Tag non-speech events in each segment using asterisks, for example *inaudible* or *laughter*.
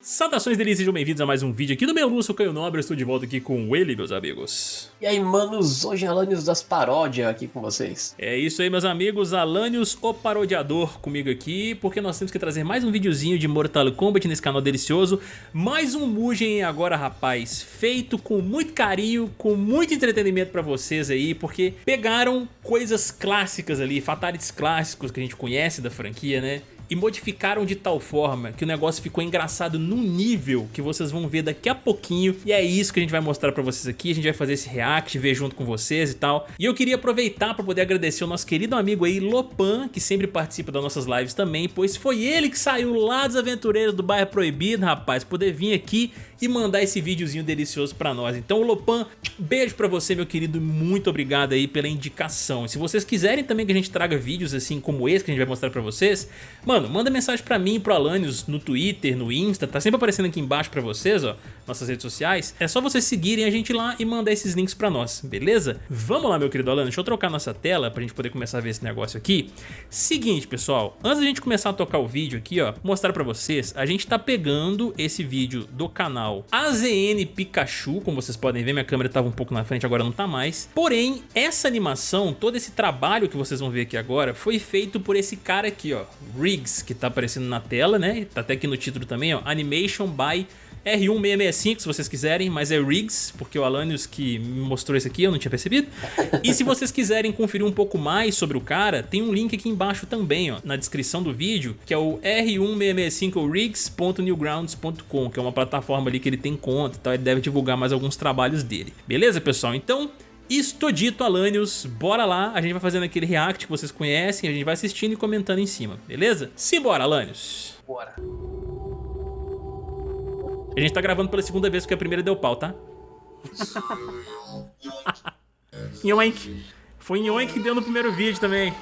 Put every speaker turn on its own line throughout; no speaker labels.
Saudações delícias, sejam bem-vindos a mais um vídeo aqui do meu Lúcio Caio Nobre, estou de volta aqui com ele, meus amigos.
E aí, manos, hoje é Alanios das Paródias aqui com vocês.
É isso aí, meus amigos, Alanios, o parodiador, comigo aqui, porque nós temos que trazer mais um videozinho de Mortal Kombat nesse canal delicioso, mais um Mugen agora, rapaz, feito com muito carinho, com muito entretenimento pra vocês aí, porque pegaram coisas clássicas ali, fatalities clássicos que a gente conhece da franquia, né? E modificaram de tal forma que o negócio ficou engraçado num nível que vocês vão ver daqui a pouquinho e é isso que a gente vai mostrar pra vocês aqui, a gente vai fazer esse react, ver junto com vocês e tal. E eu queria aproveitar pra poder agradecer o nosso querido amigo aí, Lopan, que sempre participa das nossas lives também, pois foi ele que saiu lá dos aventureiros do bairro Proibido, rapaz, poder vir aqui e mandar esse videozinho delicioso pra nós. Então, Lopan, beijo pra você, meu querido, muito obrigado aí pela indicação. E se vocês quiserem também que a gente traga vídeos assim como esse que a gente vai mostrar pra vocês, mano, manda mensagem pra mim e pro Alanios no Twitter, no Insta, tá sempre aparecendo aqui embaixo pra vocês, ó, nossas redes sociais. É só vocês seguirem a gente lá e mandar esses links pra nós, beleza? Vamos lá, meu querido Alanios, deixa eu trocar nossa tela pra gente poder começar a ver esse negócio aqui. Seguinte, pessoal, antes da gente começar a tocar o vídeo aqui, ó, mostrar pra vocês, a gente tá pegando esse vídeo do canal AZN Pikachu, como vocês podem ver, minha câmera estava um pouco na frente, agora não está mais. Porém, essa animação, todo esse trabalho que vocês vão ver aqui agora, foi feito por esse cara aqui, ó, Riggs, que está aparecendo na tela, né? Tá até aqui no título também, ó, Animation by R1665 se vocês quiserem, mas é Riggs, porque o Alanios que me mostrou isso aqui, eu não tinha percebido. E se vocês quiserem conferir um pouco mais sobre o cara, tem um link aqui embaixo também, ó, na descrição do vídeo, que é o r1665rigs.newgrounds.com, que é uma plataforma ali que ele tem conta e tal, ele deve divulgar mais alguns trabalhos dele. Beleza, pessoal? Então... Isto dito, Alanios, bora lá, a gente vai fazendo aquele react que vocês conhecem, a gente vai assistindo e comentando em cima, beleza? Simbora, Alanios!
Bora!
A gente tá gravando pela segunda vez porque a primeira deu pau, tá? *laughs* Yoink. Foi Yoink que deu no primeiro vídeo também.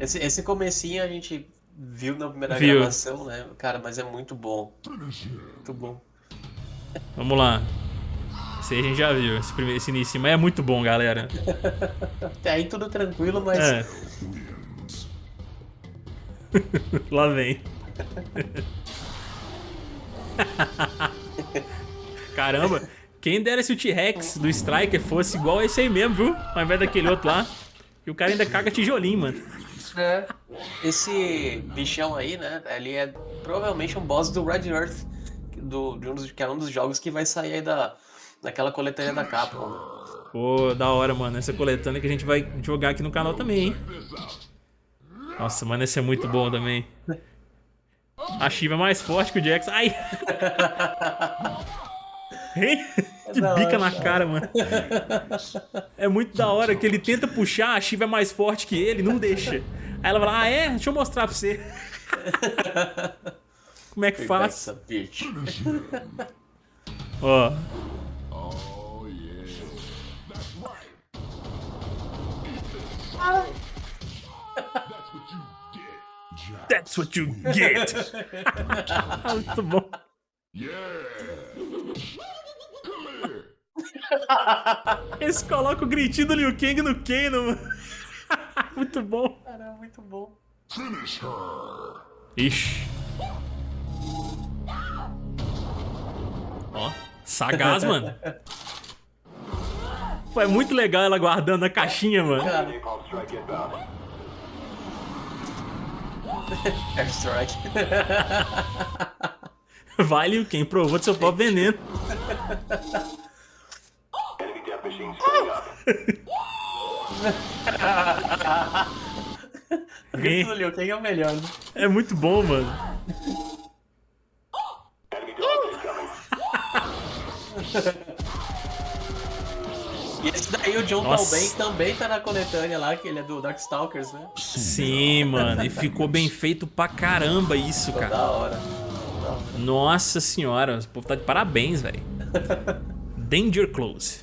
Esse, esse comecinho a gente viu na primeira viu. gravação, né? Cara, mas é muito bom. Muito bom.
Vamos lá. Esse aí a gente já viu, esse, primeiro, esse início. Mas é muito bom, galera.
Até aí tudo tranquilo, mas... É. *laughs*
lá vem. *laughs* Caramba, quem dera se o T-Rex do Striker fosse igual esse aí mesmo, viu? Ao invés daquele outro lá. E o cara ainda caga tijolinho, mano.
É. Esse bichão aí, né? Ele é provavelmente um boss do Red Earth, do, de um dos, que é um dos jogos que vai sair aí da, daquela coletânea da Capcom.
Pô, da hora, mano. Essa coletânea que a gente vai jogar aqui no canal também, hein? Nossa, mano, esse é muito bom também. A Shiva é mais forte que o Jax. Ai! *laughs* Hein? Que é bica na cara, mano. É muito da hora que ele tenta puxar, a Shiva é mais forte que ele, não deixa. Aí ela fala, ah é? Deixa eu mostrar pra você. *laughs* Como é que faz? Ó. Oh, That's what you get. *laughs* Muito bom. Eles colocam o gritinho do Liu Kang no Kano. *laughs* muito bom.
Caramba, muito bom.
Ixi. Ó, sagaz, *laughs* mano. Pô, é muito legal ela guardando a caixinha, mano. Cara. *laughs*
Airstrike. *laughs*
vale quem provou do seu próprio veneno. *laughs*
Liu Kang é o melhor, né?
É muito bom, mano.
E esse daí, o John Talbot também tá na coletânea lá, que ele é do Darkstalkers, né?
Sim, mano. E ficou bem feito pra caramba isso,
Ficou
cara.
Da hora.
Nossa senhora, o povo tá de parabéns, velho. *laughs* Danger Close.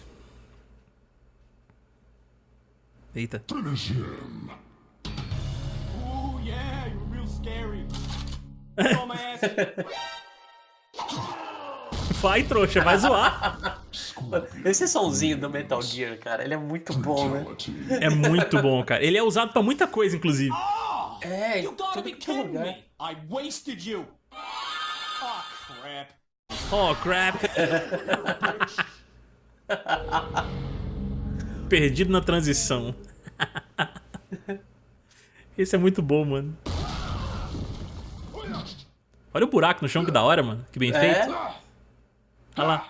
Eita. Oh, yeah, you're real scary. *laughs* Vai, trouxa, vai zoar. *laughs*
Esse somzinho do Metal Gear, cara, ele é muito bom, né?
É muito bom, cara. Ele é usado pra muita coisa, inclusive.
É, tudo que é lugar. I wasted you.
Oh, crap. Perdido na transição. Esse é muito bom, mano. Olha o buraco no chão, que da hora, mano. Que bem
É?
feito. Olha lá.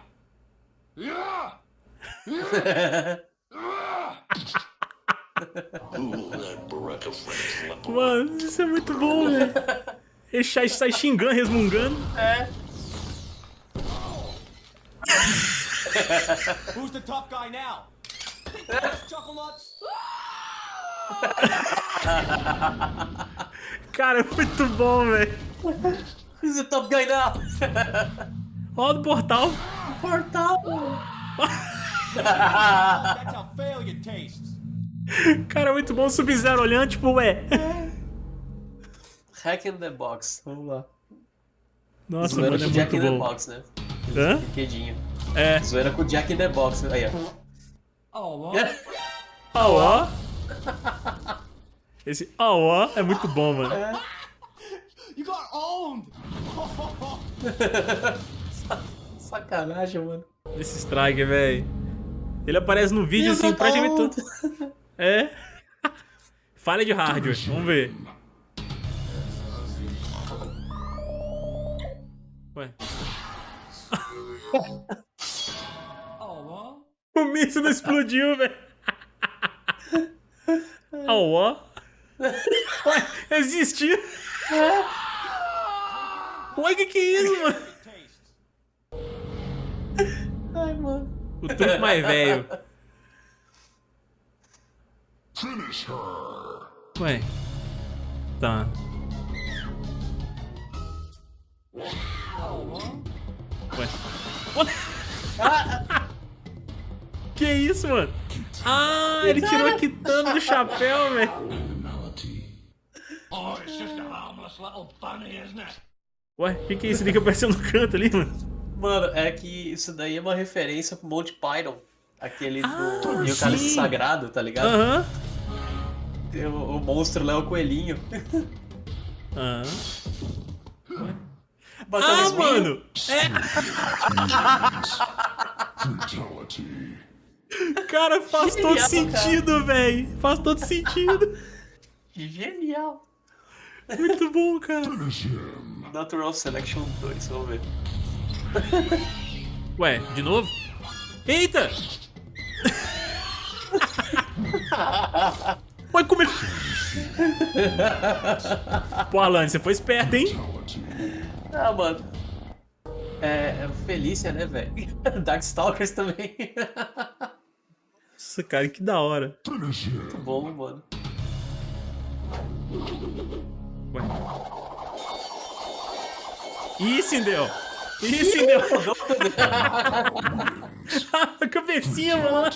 Mano, isso é muito bom, velho. Ele sai, xingando, resmungando.
É.
Who's the tough guy now?
Cara, é muito bom, velho.
Who's the top guy now?
Olha o portal.
Portal. *laughs*
Cara, é muito bom o Sub-Zero olhando, tipo, ué.
Hack in the box. Vamos lá.
Nossa,
Zoeira
mano, é
com Jack
muito
in the
bom.
box, né?
Hã?
Brinquedinho.
É.
Zoeira com Jack in the box. Aí, ó.
Oh, well.
Ó, ó. Esse ó, ó é muito bom, mano.
You got owned! *laughs*
Sacanagem, mano.
Esse strike, velho. Ele aparece no vídeo assim, praticamente todo. É. *laughs* Falha de hardware, vamos ver. Ué. *laughs* O míssil não explodiu, velho. *laughs* Ó, ó. Ué, existiu. Ué, que que é isso, mano?
Ai, mano.
O truque mais velho. Ué. Tá. Ué. Ué. *laughs* Que isso, mano? Ah, ele tirou a quitanda do chapéu, velho.
Oh, it's just a harmless little bunny, isn't it?
Ué, o que, que é isso ali que apareceu no canto ali, mano?
Mano, é que isso daí é uma referência pro Monty Python. Aquele
Ah,
do E o Cálice. Sagrado, tá ligado?
Aham.
Tem O, o monstro lá é o coelhinho.
Aham.
Bota
Ah,
nos vinhos.
mano! É. Cara, faz todo
Genial,
sentido, velho. Faz todo sentido.
Genial.
Muito bom, cara.
Natural Selection 2, vamos ver.
Ué, de novo? Eita! Como é... Pô, Alan, você foi esperto, hein?
Ah, mano. É, é Felícia, né, velho? *laughs* Darkstalkers também.
Nossa, cara, que da hora.
Muito bom, mano.
Ué. Ih, Sindel! Ih, *laughs* Sindel! A cabecinha, mano.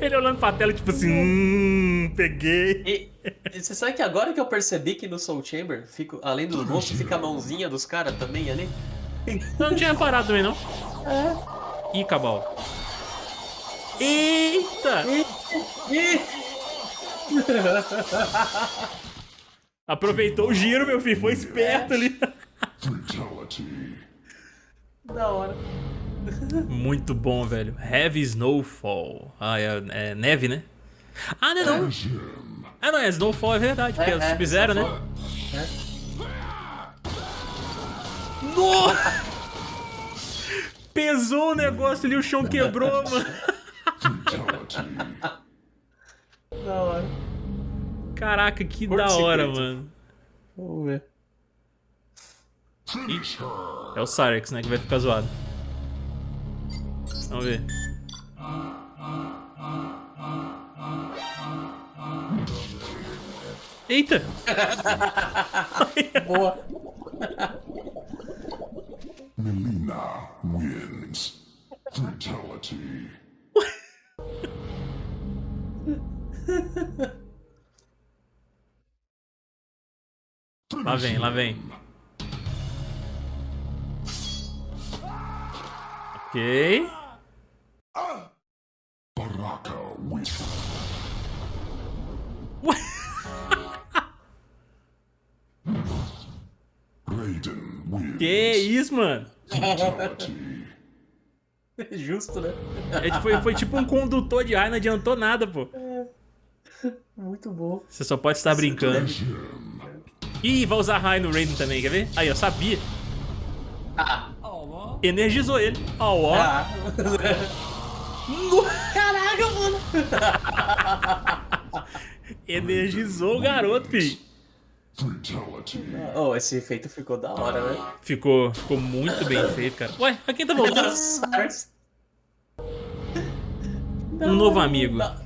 Ele olhando pra tela, tipo assim, hum, peguei.
E, e você sabe que agora que eu percebi que no Soul Chamber, fico, além dos monstros, fica a mãozinha dos caras também ali?
Eu não tinha reparado também, não. Ih, Cabal. Eita! Aproveitou o giro, meu filho. Foi esperto ali. *laughs*
Da hora. *laughs*
Muito bom, velho. Heavy Snowfall. Ah, é, é neve, né? Ah, não é não. Ah, não, é Snowfall, é verdade. Porque é,
É, é,
Sub-Zero, né?
Snowfall.
Nossa! Pesou o negócio ali, o chão quebrou, mano.
Da hora.
Caraca, que
Porto
da hora,
secreto.
mano.
Vamos ver.
É o Cyrex, né, que vai ficar zoado. Vamos ver. Eita! *laughs*
Boa.
Melina wins. Fatality.
Lá vem, lá vem. Ok.
Baraka.
Que isso, mano? *laughs*
Justo, né?
É, tipo, foi, foi tipo um condutor de ar, não adiantou nada, pô.
Muito bom.
Você só pode estar brincando. Ih, vai usar raio no Raiden também, quer ver? Aí, eu sabia.
Ah,
Energizou ele. Ó, ó.
ah. *laughs* Caraca, mano. *laughs*
Energizou o garoto, fi.
Fatality.
Oh, esse efeito ficou da hora, né?
Ficou, ficou muito bem feito, cara. Ué, a quem tá voltando? Um novo amigo.
Da-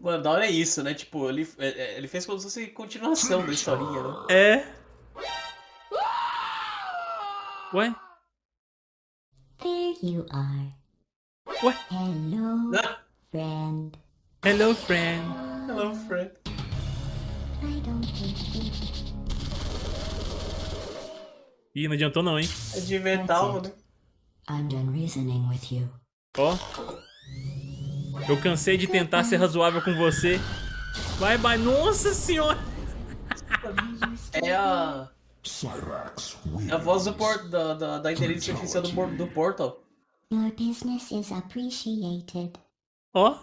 Mano, da hora é isso, né? Tipo, ele, é- é- ele fez como se fosse continuação da historinha, né?
É. Ué?
There you are.
Ué?
Hello,
Ah,
friend.
Hello, friend.
Hello, friend.
I don't hate you.
Ih, não adiantou não, hein?
É de metal, mano.
I'm done reasoning with you.
Ó. Eu cansei de tentar ser razoável com você. Vai, vai. Nossa senhora.
É a, é. A voz do por, da, da, da inteligência artificial do, do Portal.
Your business is appreciated.
Ó. *laughs*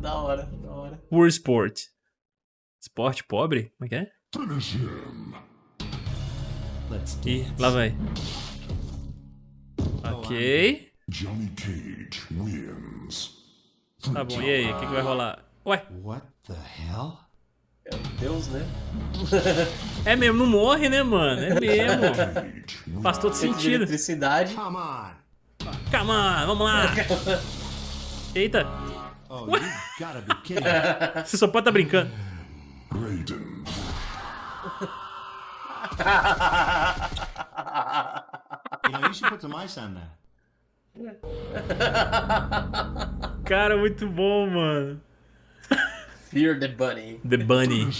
da hora, da hora.
Poor Sport. Esporte pobre? Como é que é? Ih, lá vai. Ok.
Johnny Cage wins.
Tá bom, e aí? O que, que vai rolar? Ué,
What the hell?
Meu Deus, né? *laughs*
é mesmo, não morre, né, mano? É mesmo. *laughs* Faz todo sentido.
Eletricidade.
Come on.
Come on, vamos lá. *laughs* Eita,
Oh, you gotta be kidding. me.
você só pode tá brincando.
Raiden.
you know, you should put some ice on that.
Cara, muito bom, mano.
Fear the Bunny.
The Bunny.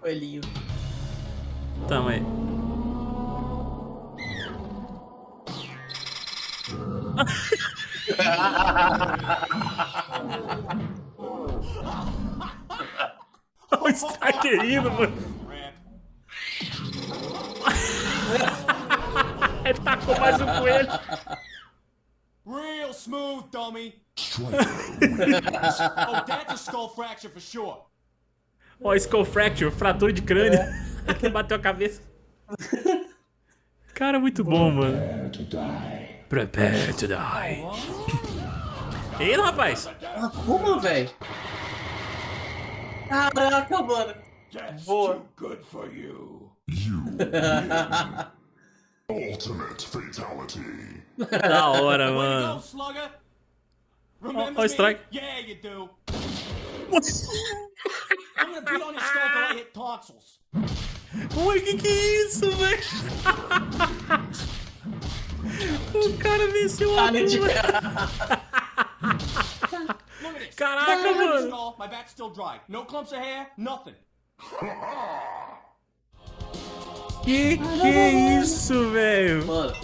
Coelhinho.
Tá, mas... Olha o Starkerino, mano. Ele tacou mais um coelho.
Smooth, dummy. Oh, that's a skull fracture for sure.
Ó, Skull Fracture, fratura de crânio. Ele bateu a cabeça. Cara, muito bom, mano.
to die.
Prepare to die. Ei, rapaz.
Ah, como, velho? Caraca, mano. Boa. *laughs*
Ultimate fatality. *laughs*
Oh, da hora,
Way to go,
mano.
slugger. Remember
oh,
me?
strike.
Yeah, you do. I'm gonna beat on your skull till I hit tonsils.
Ué, que que é isso, velho? O cara venceu a
Cara.
Look at this.
Caraca,
My
mano.
my back's still dry. No clumps of hair, nothing.
Que que é isso, velho?
Mano,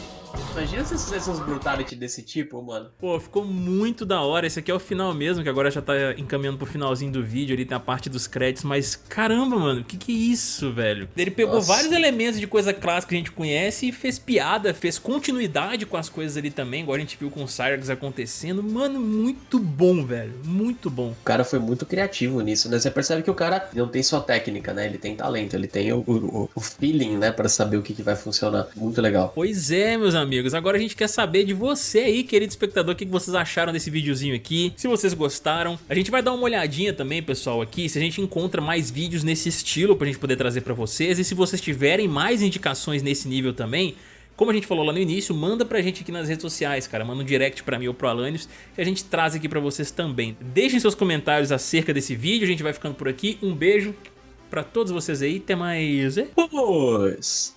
imagina se fizesse uns brutality desse tipo, mano.
Pô, ficou muito da hora. Esse aqui é o final mesmo, que agora já tá encaminhando pro finalzinho do vídeo. Ali tem a parte dos créditos. Mas caramba, mano, que que é isso, velho? Ele pegou
Nossa.
vários elementos de coisa clássica que a gente conhece e fez piada, fez continuidade com as coisas ali também. Igual a gente viu com o Cyrax acontecendo. Mano, muito bom, velho. Muito bom.
O cara foi muito criativo nisso, né? Você percebe que o cara não tem só técnica, né? Ele tem talento, ele tem o, o, o feeling, né? Pra saber o que, que vai funcionar. Muito legal.
Pois é, meus amigos. Agora a gente quer saber de você aí, querido espectador, o que vocês acharam desse videozinho aqui. Se vocês gostaram, a gente vai dar uma olhadinha também, pessoal, aqui, se a gente encontra mais vídeos nesse estilo pra gente poder trazer pra vocês. E se vocês tiverem mais indicações nesse nível também, como a gente falou lá no início, manda pra gente aqui nas redes sociais, cara. Manda um direct pra mim ou pro Alanios que a gente traz aqui pra vocês também. Deixem seus comentários acerca desse vídeo, a gente vai ficando por aqui. Um beijo pra todos vocês aí, até mais.
Pois.